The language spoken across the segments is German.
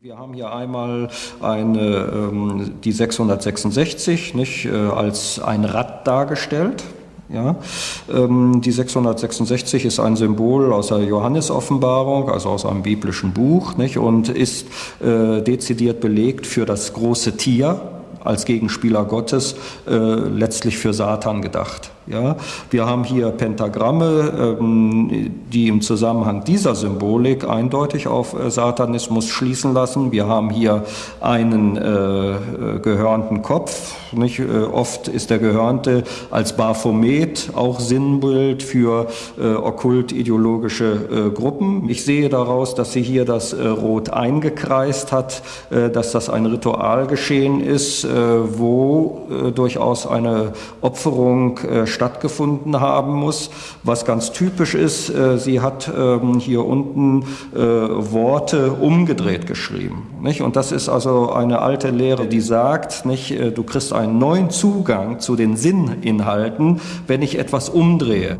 Wir haben hier einmal eine, ähm, die 666 nicht, äh, als ein Rad dargestellt. Ja, ähm, die 666 ist ein Symbol aus der Johannesoffenbarung, also aus einem biblischen Buch, nicht, und ist äh, dezidiert belegt für das große Tier als Gegenspieler Gottes, äh, letztlich für Satan gedacht. Ja, wir haben hier Pentagramme, ähm, die im Zusammenhang dieser Symbolik eindeutig auf äh, Satanismus schließen lassen. Wir haben hier einen äh, gehörnten Kopf. Nicht? Äh, oft ist der Gehörnte als Baphomet auch Sinnbild für äh, okkult-ideologische äh, Gruppen. Ich sehe daraus, dass sie hier das äh, Rot eingekreist hat, dass das ein Ritual geschehen ist, wo durchaus eine Opferung stattgefunden haben muss. Was ganz typisch ist, äh, sie hat ähm, hier unten äh, Worte umgedreht geschrieben. Nicht? Und das ist also eine alte Lehre, die sagt, nicht, äh, du kriegst einen neuen Zugang zu den Sinninhalten, wenn ich etwas umdrehe.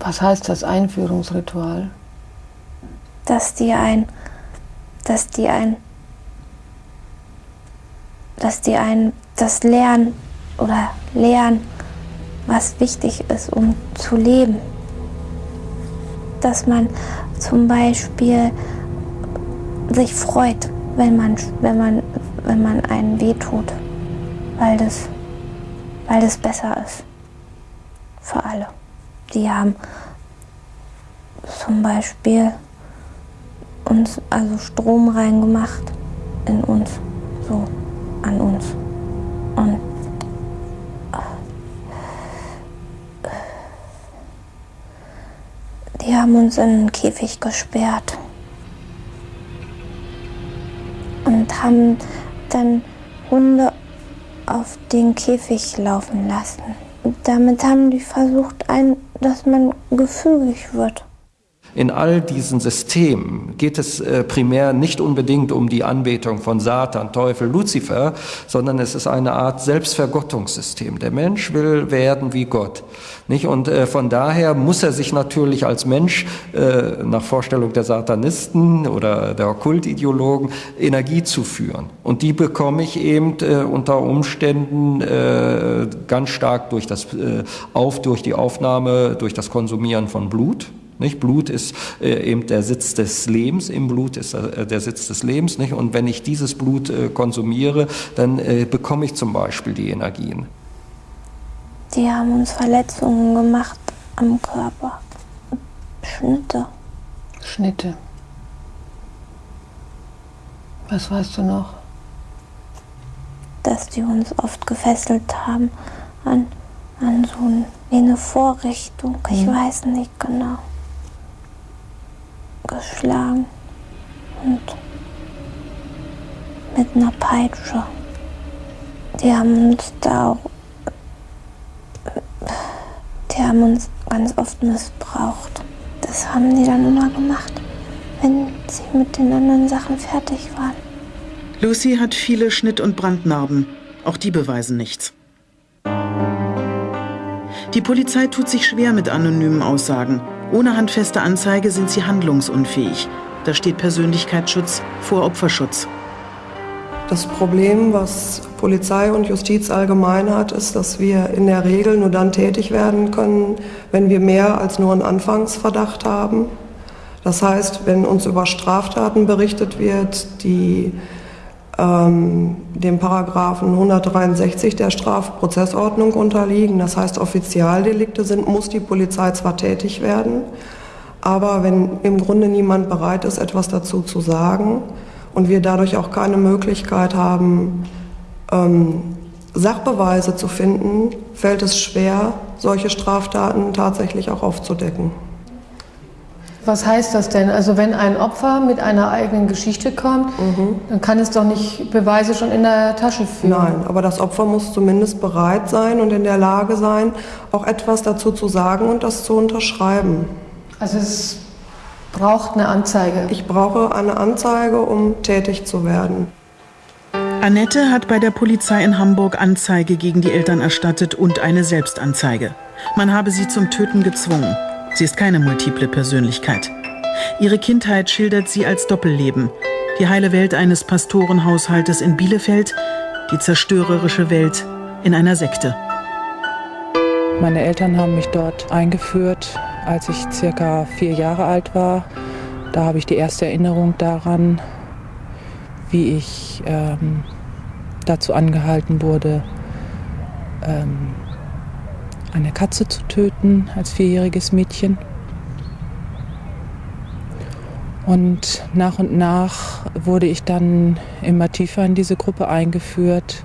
Was heißt das Einführungsritual? Dass die ein dass die ein, dass die ein das lernen oder lernen, was wichtig ist, um zu leben. Dass man zum Beispiel sich freut, wenn man, wenn man, wenn man einen wehtut, weil das, weil das besser ist für alle. Die haben zum Beispiel uns also Strom reingemacht in uns, so an uns. Und die haben uns in einen Käfig gesperrt und haben dann Hunde auf den Käfig laufen lassen. Damit haben die versucht, ein, dass man gefügig wird. In all diesen Systemen geht es äh, primär nicht unbedingt um die Anbetung von Satan, Teufel, Luzifer, sondern es ist eine Art Selbstvergottungssystem. Der Mensch will werden wie Gott. Nicht? Und äh, von daher muss er sich natürlich als Mensch äh, nach Vorstellung der Satanisten oder der Okkultideologen Energie zuführen. Und die bekomme ich eben unter Umständen ganz stark durch das auf durch die Aufnahme, durch das Konsumieren von Blut. Nicht? Blut ist äh, eben der Sitz des Lebens, im Blut ist äh, der Sitz des Lebens. Nicht? Und wenn ich dieses Blut äh, konsumiere, dann äh, bekomme ich zum Beispiel die Energien. Die haben uns Verletzungen gemacht am Körper. Schnitte. Schnitte. Was weißt du noch? Dass die uns oft gefesselt haben an, an so eine Vorrichtung. Ich mhm. weiß nicht genau geschlagen und mit einer Peitsche. Die haben uns da auch, die haben uns ganz oft missbraucht. Das haben die dann immer gemacht, wenn sie mit den anderen Sachen fertig waren. Lucy hat viele Schnitt- und Brandnarben. Auch die beweisen nichts. Die Polizei tut sich schwer mit anonymen Aussagen. Ohne handfeste Anzeige sind sie handlungsunfähig. Da steht Persönlichkeitsschutz vor Opferschutz. Das Problem, was Polizei und Justiz allgemein hat, ist, dass wir in der Regel nur dann tätig werden können, wenn wir mehr als nur einen Anfangsverdacht haben. Das heißt, wenn uns über Straftaten berichtet wird, die ähm, dem Paragraphen 163 der Strafprozessordnung unterliegen. Das heißt, Offizialdelikte sind, muss die Polizei zwar tätig werden, aber wenn im Grunde niemand bereit ist, etwas dazu zu sagen und wir dadurch auch keine Möglichkeit haben, ähm, Sachbeweise zu finden, fällt es schwer, solche Straftaten tatsächlich auch aufzudecken. Was heißt das denn? Also wenn ein Opfer mit einer eigenen Geschichte kommt, mhm. dann kann es doch nicht Beweise schon in der Tasche führen. Nein, aber das Opfer muss zumindest bereit sein und in der Lage sein, auch etwas dazu zu sagen und das zu unterschreiben. Also es braucht eine Anzeige. Ich brauche eine Anzeige, um tätig zu werden. Annette hat bei der Polizei in Hamburg Anzeige gegen die Eltern erstattet und eine Selbstanzeige. Man habe sie zum Töten gezwungen. Sie ist keine multiple Persönlichkeit. Ihre Kindheit schildert sie als Doppelleben. Die heile Welt eines Pastorenhaushaltes in Bielefeld, die zerstörerische Welt in einer Sekte. Meine Eltern haben mich dort eingeführt, als ich circa vier Jahre alt war. Da habe ich die erste Erinnerung daran, wie ich ähm, dazu angehalten wurde, ähm, eine Katze zu töten als vierjähriges Mädchen. Und nach und nach wurde ich dann immer tiefer in diese Gruppe eingeführt.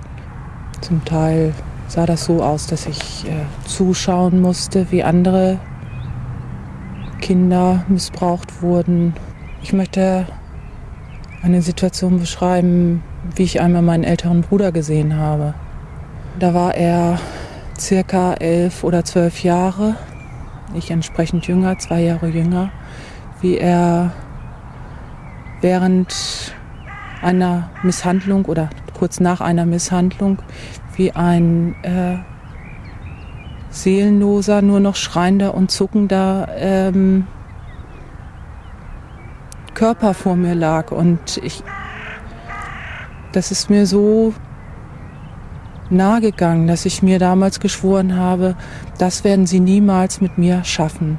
Zum Teil sah das so aus, dass ich äh, zuschauen musste, wie andere Kinder missbraucht wurden. Ich möchte eine Situation beschreiben, wie ich einmal meinen älteren Bruder gesehen habe. Da war er circa elf oder zwölf Jahre, ich entsprechend jünger, zwei Jahre jünger, wie er während einer Misshandlung oder kurz nach einer Misshandlung wie ein äh, seelenloser, nur noch schreiender und zuckender ähm, Körper vor mir lag. Und ich, das ist mir so nahe gegangen, dass ich mir damals geschworen habe, das werden sie niemals mit mir schaffen.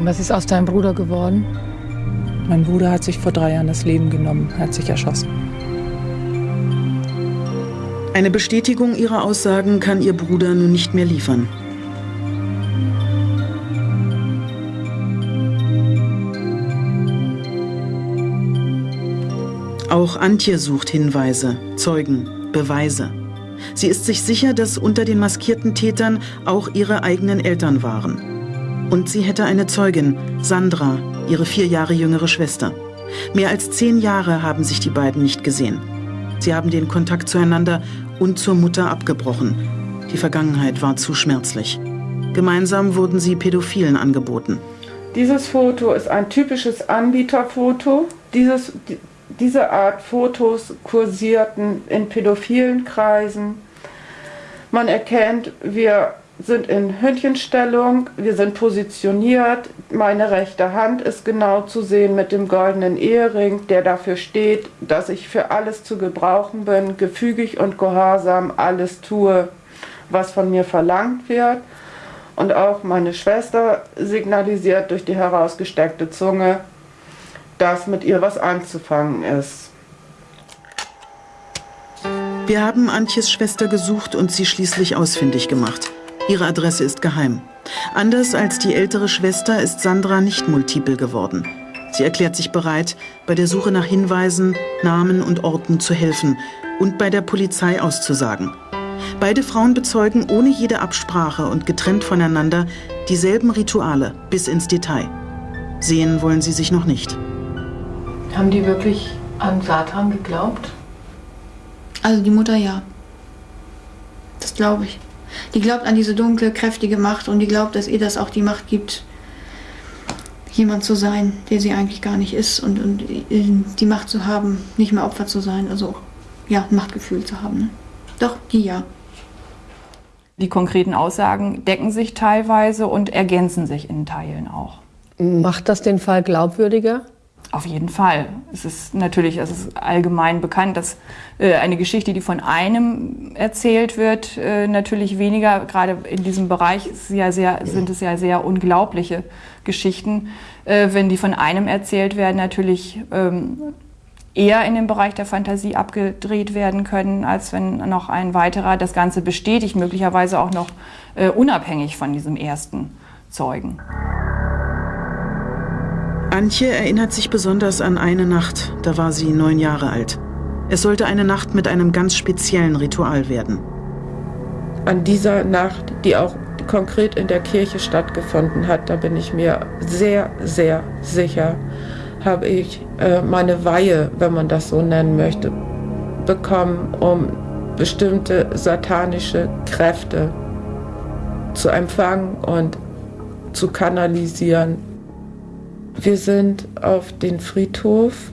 Was ist aus deinem Bruder geworden? Mein Bruder hat sich vor drei Jahren das Leben genommen, hat sich erschossen. Eine Bestätigung ihrer Aussagen kann ihr Bruder nun nicht mehr liefern. Auch Antje sucht Hinweise, Zeugen, Beweise. Sie ist sich sicher, dass unter den maskierten Tätern auch ihre eigenen Eltern waren. Und sie hätte eine Zeugin, Sandra, ihre vier Jahre jüngere Schwester. Mehr als zehn Jahre haben sich die beiden nicht gesehen. Sie haben den Kontakt zueinander und zur Mutter abgebrochen. Die Vergangenheit war zu schmerzlich. Gemeinsam wurden sie Pädophilen angeboten. Dieses Foto ist ein typisches Anbieterfoto. Dieses, diese Art Fotos kursierten in pädophilen Kreisen. Man erkennt, wir sind in Hündchenstellung, wir sind positioniert. Meine rechte Hand ist genau zu sehen mit dem goldenen Ehering, der dafür steht, dass ich für alles zu gebrauchen bin, gefügig und gehorsam alles tue, was von mir verlangt wird. Und auch meine Schwester signalisiert durch die herausgesteckte Zunge, dass mit ihr was anzufangen ist. Wir haben Antjes Schwester gesucht und sie schließlich ausfindig gemacht. Ihre Adresse ist geheim. Anders als die ältere Schwester ist Sandra nicht multiple geworden. Sie erklärt sich bereit, bei der Suche nach Hinweisen, Namen und Orten zu helfen und bei der Polizei auszusagen. Beide Frauen bezeugen ohne jede Absprache und getrennt voneinander dieselben Rituale bis ins Detail. Sehen wollen sie sich noch nicht. Haben die wirklich an Satan geglaubt? Also die Mutter ja. Das glaube ich. Die glaubt an diese dunkle, kräftige Macht und die glaubt, dass ihr das auch die Macht gibt, jemand zu sein, der sie eigentlich gar nicht ist und, und die Macht zu haben, nicht mehr Opfer zu sein, also ja, ein Machtgefühl zu haben. Ne? Doch, die ja. Die konkreten Aussagen decken sich teilweise und ergänzen sich in Teilen auch. Macht das den Fall glaubwürdiger? Auf jeden Fall. Es ist natürlich, es ist allgemein bekannt, dass äh, eine Geschichte, die von einem erzählt wird, äh, natürlich weniger, gerade in diesem Bereich ja sehr, sind es ja sehr unglaubliche Geschichten, äh, wenn die von einem erzählt werden, natürlich ähm, eher in den Bereich der Fantasie abgedreht werden können, als wenn noch ein weiterer das Ganze bestätigt, möglicherweise auch noch äh, unabhängig von diesem ersten Zeugen. Antje erinnert sich besonders an eine Nacht, da war sie neun Jahre alt. Es sollte eine Nacht mit einem ganz speziellen Ritual werden. An dieser Nacht, die auch konkret in der Kirche stattgefunden hat, da bin ich mir sehr, sehr sicher, habe ich äh, meine Weihe, wenn man das so nennen möchte, bekommen, um bestimmte satanische Kräfte zu empfangen und zu kanalisieren wir sind auf den Friedhof